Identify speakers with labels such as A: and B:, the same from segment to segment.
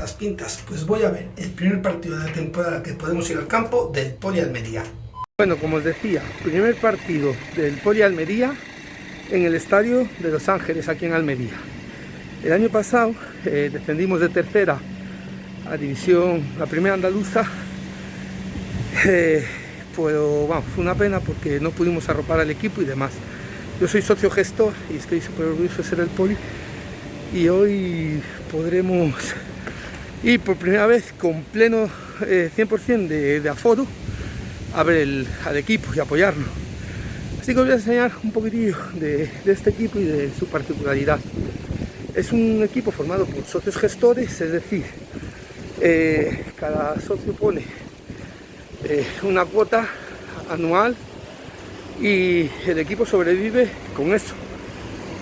A: estas pintas? Pues voy a ver el primer partido de la temporada que podemos ir al campo del Poli Almería. Bueno, como os decía, primer partido del Poli Almería en el estadio de Los Ángeles, aquí en Almería. El año pasado eh, descendimos de tercera a división, la primera andaluza, eh, pero vamos, fue una pena porque no pudimos arropar al equipo y demás. Yo soy socio gestor y estoy súper orgulloso de ser el poli y hoy podremos ir por primera vez con pleno 100% eh, de, aforo a ver al equipo y apoyarlo. Así que os voy a enseñar un poquitillo de, este equipo y de su particularidad. Es un equipo formado por socios gestores, es decir, eh, cada socio pone eh, una cuota anual y el equipo sobrevive con eso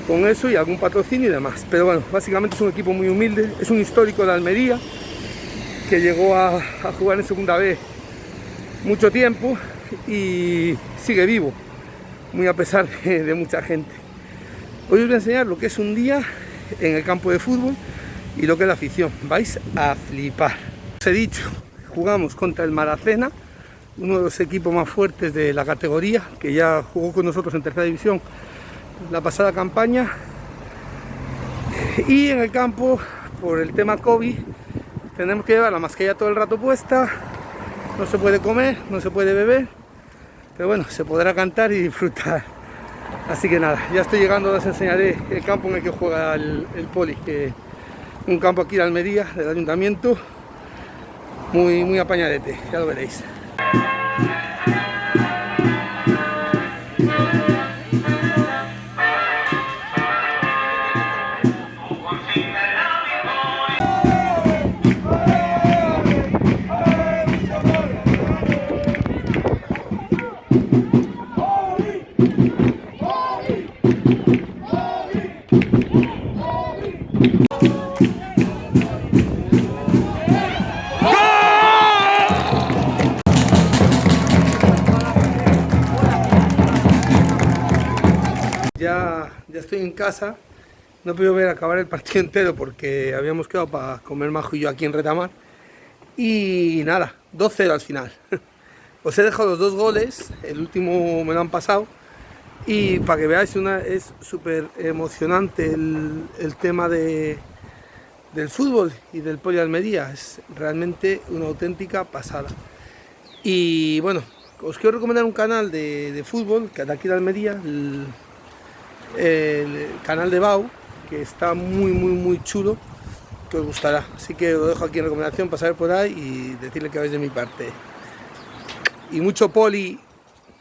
A: con eso y algún patrocinio y demás. Pero bueno, básicamente es un equipo muy humilde, es un histórico de Almería que llegó a, jugar en segunda vez mucho tiempo y sigue vivo, muy a pesar de, mucha gente. Hoy os voy a enseñar lo que es un día en el campo de fútbol y lo que es la afición. Vais a flipar. Os he dicho, jugamos contra el Maracena, uno de los equipos más fuertes de la categoría, que ya jugó con nosotros en tercera división la pasada campaña. Y en el campo por el tema COVID tenemos que llevar la mascarilla todo el rato puesta. No se puede comer, no se puede beber pero bueno, se podrá cantar y disfrutar. Así que nada, ya estoy llegando, les enseñaré el campo en el que juega el, poli que un campo aquí de Almería, del ayuntamiento. Muy, muy apañadete, ya lo veréis Ya, ya estoy en casa, no puedo ver acabar el partido entero porque habíamos quedado para comer majo y yo aquí en Retamar. Y nada, 2-0 al final. Os he dejado los dos goles, el último me lo han pasado. Y para que veáis, una, es súper emocionante el, tema de, del fútbol y del Poli Almería. Es realmente una auténtica pasada. Y bueno, os quiero recomendar un canal de, fútbol, que de aquí de Almería, canal de Bau, que está muy, muy, muy chulo, que os gustará. Así que os dejo aquí en recomendación, pasar por ahí y decirle que vais de mi parte. Y mucho poli